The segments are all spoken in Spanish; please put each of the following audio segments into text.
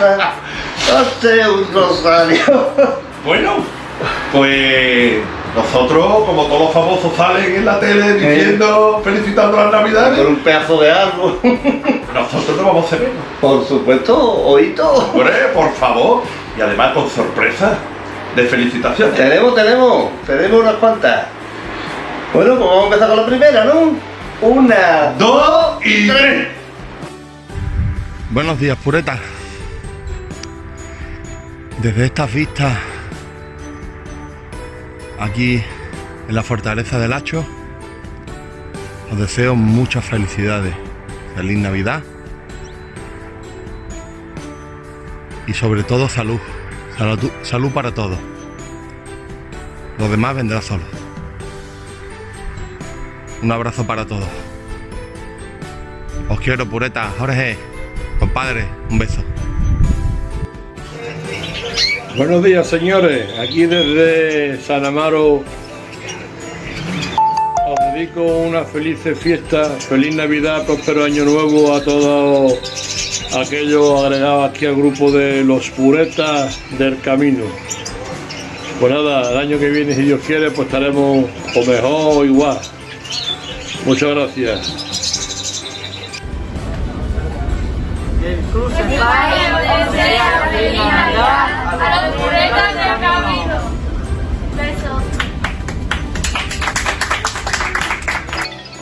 hazte un rosario. Bueno, pues nosotros, como todos los famosos salen en la tele diciendo, felicitando las Con navidades, un pedazo de árbol. nosotros no vamos a hacer menos. Por supuesto, oído. Hombre, por favor. Y además con sorpresa de felicitaciones. Tenemos, tenemos, tenemos unas cuantas. Bueno, pues vamos a empezar con la primera, ¿no? Una, Dos y tres. Buenos días, pureta. Desde estas vistas, aquí en la fortaleza del Hacho, os deseo muchas felicidades. Feliz Navidad. Y sobre todo salud. Salud, salud para todos. Lo demás vendrá solo. Un abrazo para todos. Os quiero, pureta. Jorge, compadre, un beso. Buenos días, señores. Aquí desde San Amaro os dedico una feliz fiesta, feliz Navidad, próspero año nuevo a todos aquellos agregados aquí al grupo de los puretas del camino. Pues nada, el año que viene, si Dios quiere, pues estaremos o mejor o igual. Muchas gracias. Puretas. Besos.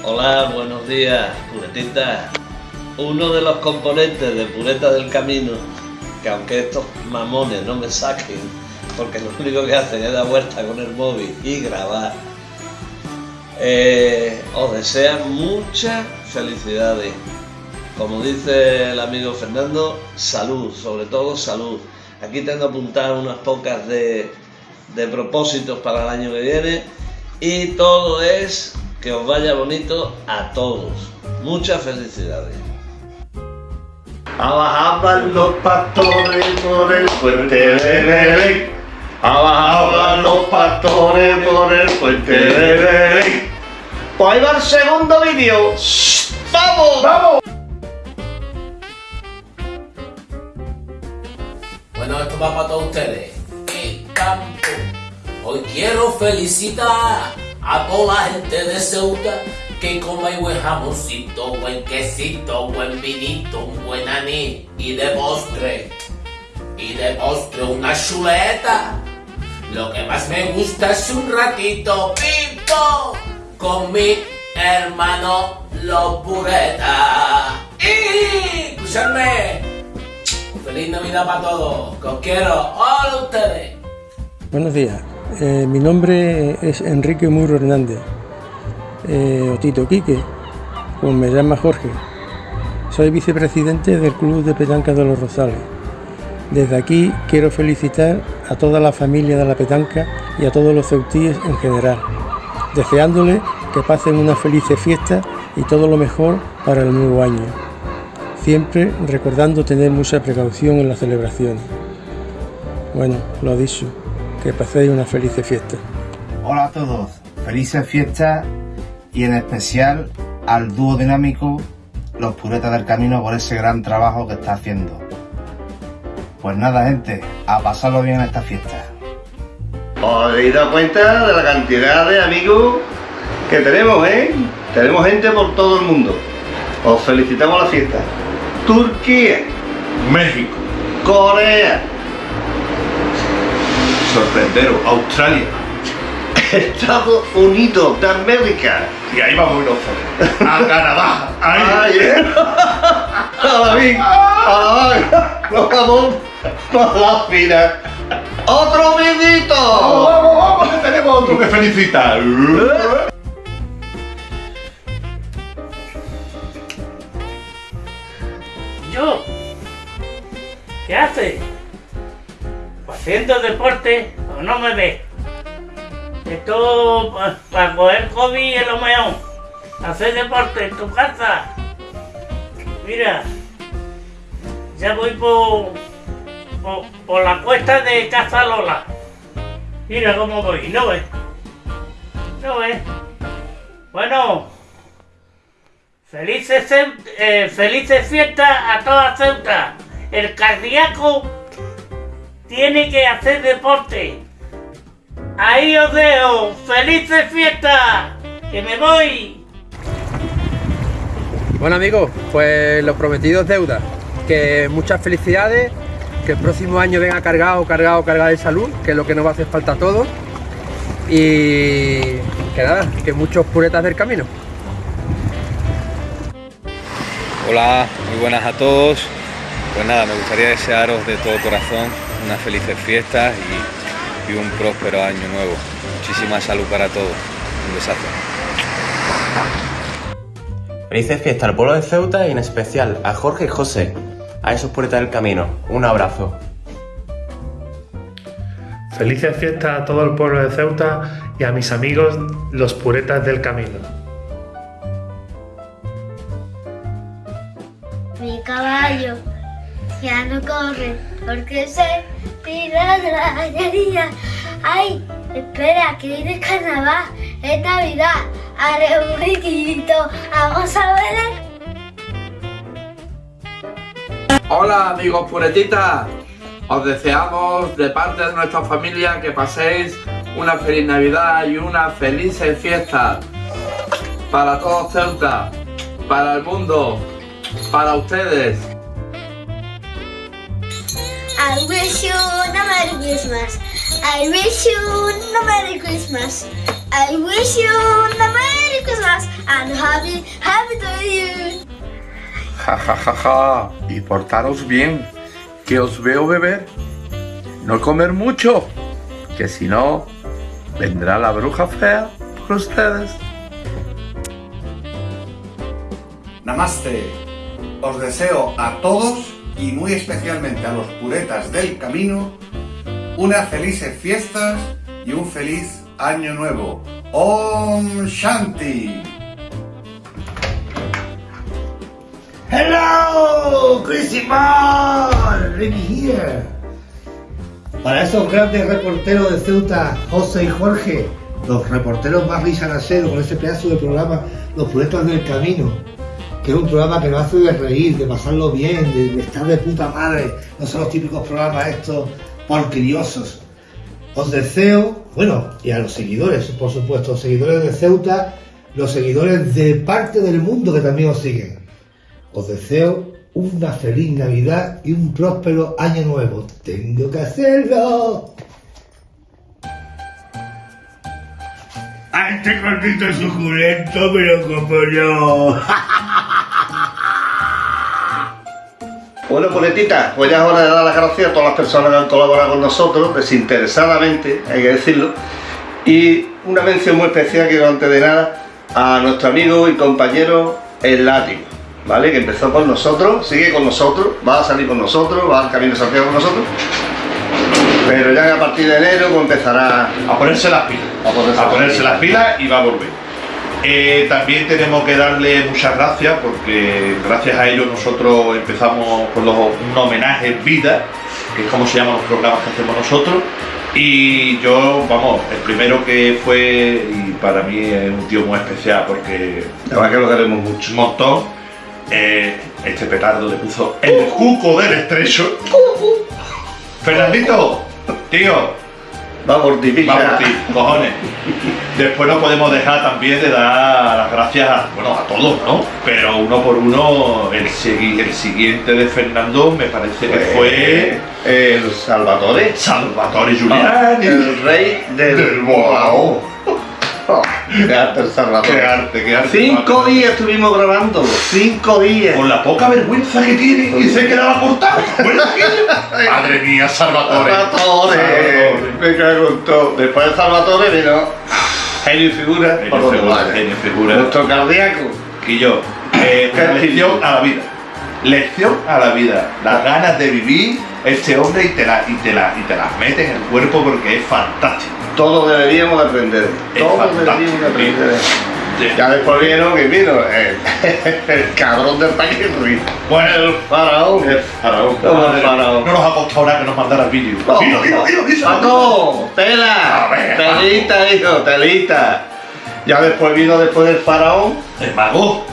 Hola, buenos días, puretitas. Uno de los componentes de Pureta del Camino, que aunque estos mamones no me saquen, porque lo único que hacen es dar vuelta con el móvil y grabar, eh, os desean muchas felicidades. Como dice el amigo Fernando, salud, sobre todo salud. Aquí tengo apuntadas unas pocas de, de propósitos para el año que viene y todo es que os vaya bonito a todos. Muchas felicidades. Abajaban los pastores por el puente de Belén. Abajaban los pastores por el puente de Belén. Pues ahí va el segundo vídeo. ¡Vamos! ¡Vamos! Esto va para todos ustedes. ¡Qué campo! Hoy quiero felicitar a toda la gente de Ceuta que come buen jamoncito, buen quesito, buen vinito, un buen anís y de postre. Y de postre una chuleta. Lo que más me gusta es un ratito pipo con mi hermano los. Y escuchadme. Feliz Navidad para todos. Que quiero. Hola ustedes. Buenos días, Eh, mi nombre es Enrique Muro Hernández, eh, o Tito Quique, como me llama Jorge. Soy vicepresidente del Club de Petanca de los Rosales. Desde aquí quiero felicitar a toda la familia de la petanca y a todos los ceutíes en general, deseándoles que pasen una feliz fiesta y todo lo mejor para el nuevo año. Siempre recordando tener mucha precaución en las celebraciones. Bueno, lo dicho, que paséis una feliz fiesta. Hola a todos, felices fiestas y en especial al dúo dinámico Los Puretas del Camino por ese gran trabajo que está haciendo. Pues nada gente, a pasarlo bien esta fiesta. ¿Os habéis dado cuenta de la cantidad de amigos que tenemos, eh? Tenemos gente por todo el mundo. Os felicitamos la fiesta. Turquía, México, Corea, sorprenderos, Australia. Estados Unidos de América. Y ahí vamos nosotros. A Canadá. Ahí. ¡Ay! eh. ¡A la! ¡Otro Vamos, vidito! vamos, vamos, que tenemos otro que felicitar. ¿Qué haces? ¿Haciendo deporte o no me ves? Esto para coger COVID es lo mejor. Hacer deporte en tu casa. Mira, ya voy por, por, por la cuesta de Casa Lola. Mira cómo voy, ¿no ves? ¿No ves? Bueno, felices, eh, felices fiestas a toda Ceuta. el cardíaco tiene que hacer deporte. Ahí os dejo. ¡Felices fiestas! ¡Que me voy! Bueno amigos, pues los prometidos deuda. Que muchas felicidades, que el próximo año venga cargado, cargado, cargado de salud, que es lo que nos va a hacer falta a todos. Y que nada, que muchos puretas del camino. Hola, muy buenas a todos. Pues nada, me gustaría desearos de todo corazón unas felices fiestas y, y un próspero año nuevo. Muchísima salud para todos. Un besazo. Felices fiestas al pueblo de Ceuta y en especial a Jorge y José, a esos puretas del camino. Un abrazo. Felices fiestas a todo el pueblo de Ceuta y a mis amigos los puretas del camino. Ya no corre porque se tira de la gallería. ¡Ay! Espera, que viene carnaval, es Navidad. Haré un riquito, vamos a ver. Hola amigos puretitas, os deseamos de parte de nuestra familia que paséis una feliz Navidad y una feliz fiesta para todos Ceuta, para el mundo, para ustedes. I wish you a Merry Christmas. I wish you a Merry Christmas. I wish you a Merry Christmas and happy, happy to you. Ja ja ja ja, y portaros bien, que os veo beber. No comer mucho, que si no, vendrá la bruja fea por ustedes. Namaste. Os deseo a todos y muy especialmente a los puretas del camino unas felices fiestas y un feliz año nuevo. Om Shanti. Hello, Christmas, let me here. Para esos grandes reporteros de Ceuta, José y Jorge, los reporteros más risanaseros con ese pedazo de programa, Los Puretas del Camino, que es un programa que nos hace de reír, de pasarlo bien, de, estar de puta madre, no son los típicos programas estos porqueriosos. Os deseo, bueno, y a los seguidores, por supuesto, los seguidores de Ceuta, los seguidores de parte del mundo que también os siguen. Os deseo una feliz Navidad y un próspero año nuevo. Tengo que hacerlo. A este gordito suculento me lo como yo. Bueno, puletita, pues ya es hora de dar las gracias a todas las personas que han colaborado con nosotros, desinteresadamente, hay que decirlo. Y una mención muy especial, quiero antes de nada, a nuestro amigo y compañero El Látigo, ¿vale? Que empezó con nosotros, sigue con nosotros, va a salir con nosotros, va al Camino de Santiago con nosotros. Pero ya a partir de enero pues empezará a ponerse las pilas. A ponerse, a ponerse las pilas y va a volver. Eh, también tenemos que darle muchas gracias porque gracias a ellos nosotros empezamos con los, un homenaje en vida, que es como se llaman los programas que hacemos nosotros. Y yo, vamos, el primero que fue, y para mí es un tío muy especial porque la verdad que lo queremos mucho. Un montón. eh, este petardo le puso el cuco del estrecho. Fernandito, tío, Va por ti, Va por ti, cojones. Después no podemos dejar también de dar las gracias a, bueno, a todos, ¿no? Pero uno por uno, el, segui- el siguiente de Fernando me parece que fue... El Salvatore. Salvatore Giuliani. El rey del, Del Boao. Qué arte el Salvatore. Qué arte, qué arte. Cinco días estuvimos grabando, cinco días. Con la poca vergüenza que tiene y se quedaba cortado. Madre mía, Salvatore. Salvatore. Me cago en todo. Después de Salvatore vino genio y figura. por donde figura, genio figura. Nuestro cardíaco. Y yo, eh, lección a la vida. Lección a la vida. Las ganas de vivir este hombre y te, la, y, te la, y te las mete en el cuerpo porque es fantástico. Todos deberíamos de aprender. Todos deberíamos de aprender. Sí. Ya después vino, que vino? El, el cabrón del paquete. Bueno, el faraón. El faraón. Como el faraón. No nos ha costado nada que nos mandara el vídeo. No. Dilo, dilo, dilo. Paco, tela, ver, telita, hijo, telita. Ya después vino después del faraón. El mago.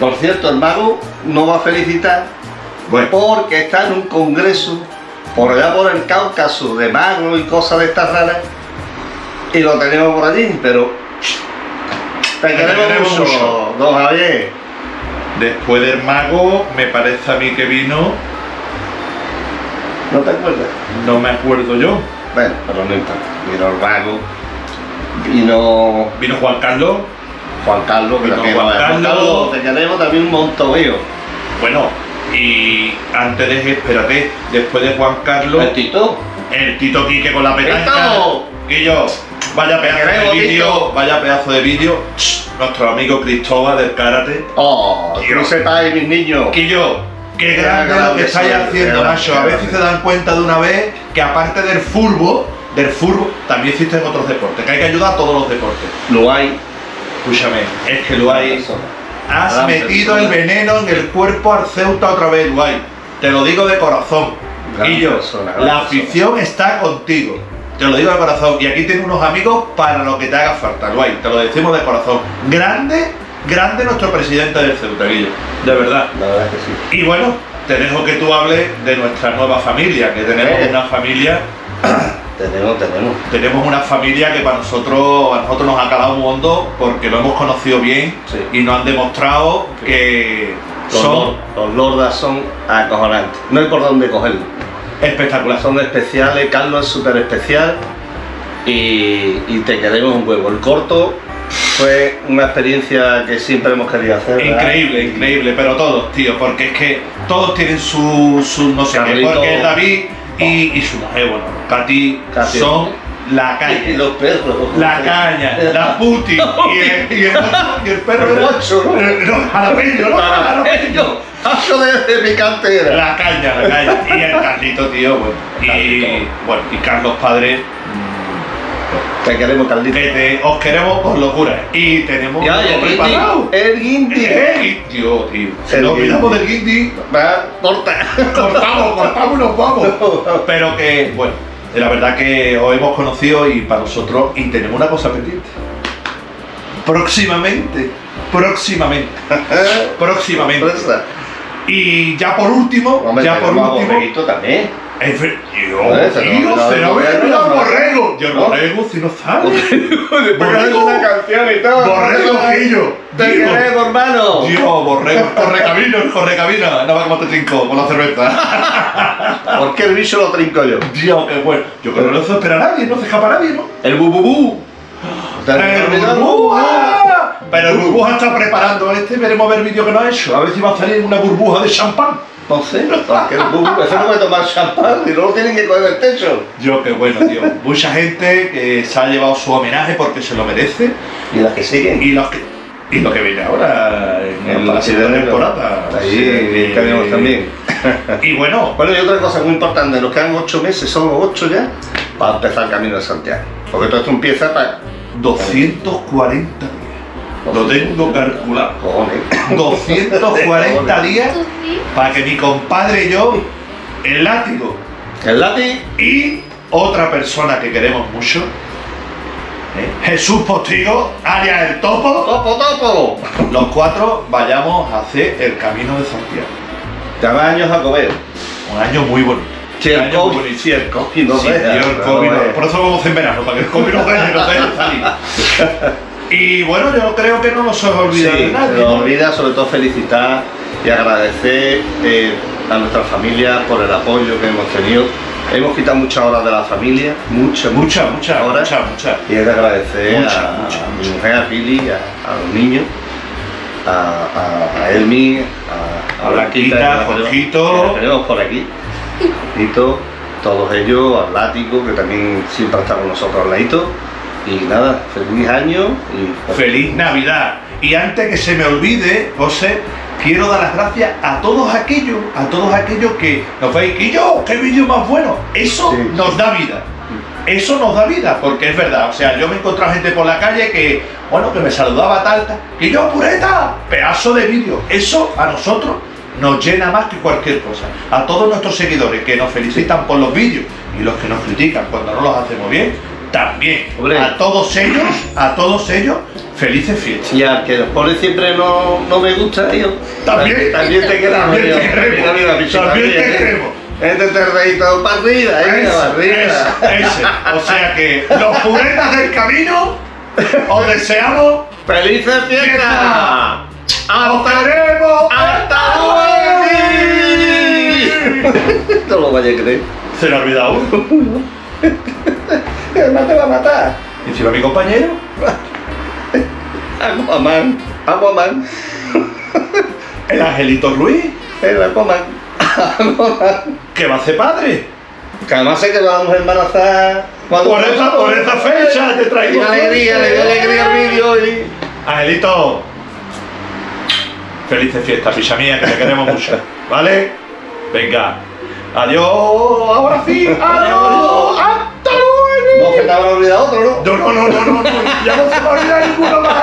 Por cierto, el mago no va a felicitar Porque está en un congreso por allá por el Cáucaso de magos y cosas de estas raras. Y lo tenemos por allí, pero te queremos, mucho, mucho. don Javier. Después del mago, me parece a mí que vino. ¿No te acuerdas? No me acuerdo yo. Bueno, pero no importa. Vino el mago, vino Vino Juan Carlos. Juan Carlos, que Vino Juan Juan Carlos. Carlos, te queremos también un montón. Bueno, y antes de, espérate, después de Juan Carlos. El Tito. El Tito Quique con la petanca. Yo, vaya pedazo de vídeo, vaya pedazo de vídeo. Nuestro amigo Cristóbal del karate. Oh, que no sepáis, mis niños. Quillo, qué Qué grande lo que estáis haciendo, qué macho. A ver si se dan cuenta de una vez que aparte del fútbol, del fútbol, también existen otros deportes, que hay que ayudar a todos los deportes. Lo hay. Escúchame, es que lo hay. Has metido persona. el veneno en el cuerpo al Ceuta otra vez, Luay. Te lo digo de corazón. Gran persona, la persona. afición está contigo. Te lo digo de corazón. Y aquí tienes unos amigos para lo que te haga falta, Luay. Te lo decimos de corazón. Grande, grande nuestro presidente del Ceuta, Guillo. De verdad. La verdad es que sí. Y bueno, te dejo que tú hables de nuestra nueva familia, que tenemos Eh. una familia, Tenemos, tenemos. tenemos una familia que para nosotros, a nosotros nos ha calado un hondo porque lo hemos conocido bien y nos han demostrado que Los, son los lordas son acojonantes. No hay por dónde cogerlo. espectaculares. Son especiales, Carlos es súper especial y, y te queremos un huevo. El corto fue una experiencia que siempre hemos querido hacer. ¿verdad? Increíble, increíble, pero todos, tío, porque es que todos tienen su, su no sé qué, Carlito. porque es David y, y su mujer, bueno, Katy, Katy. son la caña. Y los perros. La caña, la puti y el, y el, y el perro El ocho, ¿no? no, jalapeño, ¿no? Jalapeño. Paso de, de picante era. La caña, la caña. Y el Carlito, tío, bueno. Y, bueno, y Carlos Padre, Te queremos, Carlito. que te, os queremos por locura. Y tenemos Ya, algo y el preparado. El guindi. El guindi, tío, tío. Si nos olvidamos del guindi, Va, corta. cortamos, cortamos y nos vamos. Pero que, bueno, la verdad que os hemos conocido y para nosotros, y tenemos una cosa pendiente. Próximamente, próximamente, próximamente. Y ya por último, Hombre, ya por último. También. Es ver- borrego, ¿no? borrego. ¿No? si no sale. Borrego una canción y todo. Borrego, Guillo. Te queremos, hermano. Dios, borrego, correcamino, correcamino. No va como te trinco con la cerveza. ¿Por qué el bicho lo trinco yo? Dios, qué bueno. Yo creo que no se espera a nadie, no se escapa nadie, ¿no? El bububú. ¿Te has El olvidado? burbuja. Pero el burbuja está preparando este, veremos a ver el vídeo que nos ha hecho. A ver si va a salir una burbuja de champán. No sé, porque el ese no puede tomar champán y no lo tienen que coger del techo. Yo, qué bueno, tío. Mucha gente que se ha llevado su homenaje porque se lo merece. Y las que siguen. Y los que, y lo que viene ahora en, En la siguiente temporada. Ahí Sí, tenemos también. Y bueno, Bueno, y otra cosa muy importante, nos quedan ocho meses, solo ocho ya, para empezar el camino de Santiago. Porque todo esto empieza para 240 días. Lo tengo calculado. cojones. 240 días para que mi compadre y yo, el látigo El látigo y otra persona que queremos mucho, ¿eh? Jesús Postigo, alias el Topo, ¡Topo, topo! los cuatro vayamos a hacer el camino de Santiago. Cada año jacobeo. Un año muy bonito. Si Un el año muy COVID, si el COVID no Sí, deja, tío, el COVID no-. Por eso vamos en verano, para que el COVID no deje, no deje salir. Y bueno, yo creo que no nos hemos olvidado Sí, de nadie. se nos ¿no? olvida sobre todo felicitar y agradecer eh, a nuestra familia por el apoyo que hemos tenido. Hemos quitado muchas horas de la familia, muchas, Muchas, muchas, horas. muchas, muchas. Y es de agradecer a, a mi mujer, a Pili, a, a los niños, a, a, a Elmi, a, A Blanquita, la Jorgito. tenemos- que la tenemos por aquí. Jorgito, todos ellos, al látigo, que también siempre está con nosotros al ladito. Y nada, feliz año y Feliz Navidad. Y antes que se me olvide, José, quiero dar las gracias a todos aquellos, a todos aquellos que nos veis, y yo, qué vídeo más bueno. Eso Sí. nos da vida. Eso nos da vida, porque es verdad. O sea, yo me he encontrado gente por la calle que, bueno, que me saludaba tal, tal, y yo, pureta, pedazo de vídeo. Eso a nosotros nos llena más que cualquier cosa. A todos nuestros seguidores que nos felicitan por los vídeos y los que nos critican cuando no los hacemos bien, también. A todos ellos, a todos ellos, felices fiestas. Y al que los pone siempre no, no me gusta, tío. También. También te queda También te queremos. bicho, También te queremos. Este te reí todo para arriba, ahí, Ese. O sea que los puretas del camino os deseamos ¡Felices fiestas! ¡Os queremos! ¡Hasta luego! No lo vaya a creer. Se le ha olvidado. No te va a matar. ¿Y encima mi compañero? Aquaman. Aquaman. El Angelito Ruiz. El Aquaman. Aquaman. ¿Qué va a hacer padre? Que además sé que lo vamos a embarazar. cuando- Por esa, por esa fecha te traigo. Y alegría, le dio alegría al vídeo y. Angelito. Felices fiestas, picha mía, que te queremos mucho. ¿Vale? Venga. Adiós. Ahora sí. Adiós. Hasta luego. No, que te habrá olvidado otro, ¿no? No, no, no, no, no, no. Ya no se me olvida ninguno más.